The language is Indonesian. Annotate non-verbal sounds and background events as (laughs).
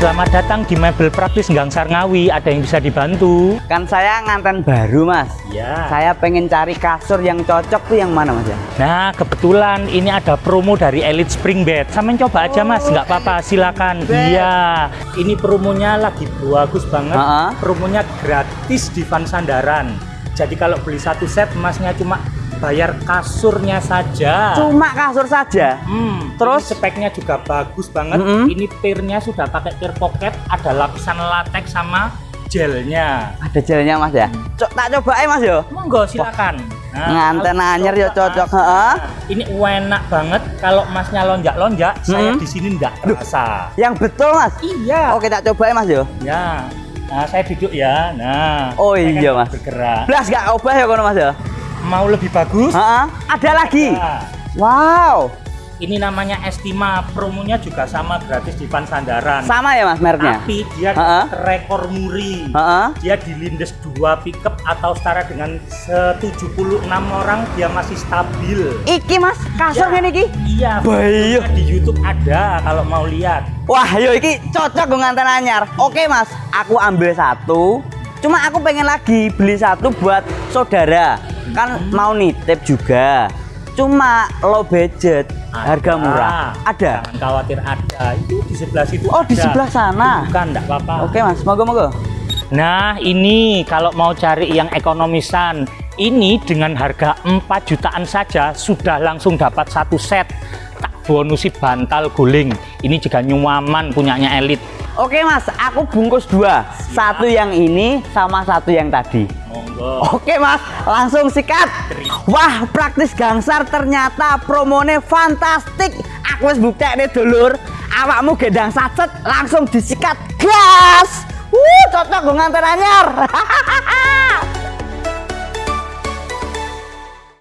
Selamat datang di Mebel Praktis Gangsar Ngawi. Ada yang bisa dibantu? Kan saya nganten baru mas. Ya. Saya pengen cari kasur yang cocok tuh yang mana mas ya? Nah, kebetulan ini ada promo dari Elite Spring Bed. Samain coba aja mas, nggak apa-apa, silakan. Iya, ini promonya lagi bagus banget. Ha-ha. Promonya gratis di Van Sandaran. Jadi kalau beli satu set, masnya cuma bayar kasurnya saja. Cuma kasur saja. Hmm, Terus? ini speknya juga bagus banget. Mm-mm. Ini pirnya sudah pakai pir pocket, ada lapisan latex sama gelnya. Ada jalannya mas ya? Co- tak cobain mas yo. Monggo silakan. Nganten kalau anyar ya dicoba, cocok, heeh. Ini enak banget kalau masnya lonjak-lonjak, saya Hmm. di sini enggak terasa. Yang betul mas. Iya. Oke tak cobain mas yo. Ya. Nah, saya duduk ya. Nah. Oh saya kan iya, Mas. Bergerak. Belas gak obah ya kono mas yo. Mau lebih bagus? Heeh. Ada lagi. Nah, Wow. ini namanya Estima. Promonya juga sama gratis di Van Sandaran. Sama ya mas mereknya? Tapi dia Ha-ha. rekor muri. Heeh. Dia di lindes 2 pickup atau setara dengan 76 orang dia masih stabil. Iki mas kasur Ya. ini. Iya, Bayu. di YouTube ada kalau mau lihat. Wah yo iki cocok gue nganten anyar. Oke mas, aku ambil satu. Cuma aku pengen lagi beli satu buat saudara. Kan mau nitip juga. Cuma low budget, harga Ada. murah. Ada. Jangan khawatir ada. Itu di sebelah situ. Oh, di ada. sebelah sana. Bukan, enggak apa-apa. Oke mas, monggo monggo. Nah, ini kalau mau cari yang ekonomisan, ini dengan harga 4 jutaan saja sudah langsung dapat satu set. Tak bonusi bantal guling. Ini juga nyuaman punyanya elit. Oke mas, aku bungkus dua. Satu yang ini sama satu yang tadi. Oke mas, langsung sikat. Wah, praktis gangsar ternyata promone fantastik. Aku wis buktekne dulur. Awakmu gendang sacet langsung disikat gas. Wuh, cocok gue nganter anyar. (laughs)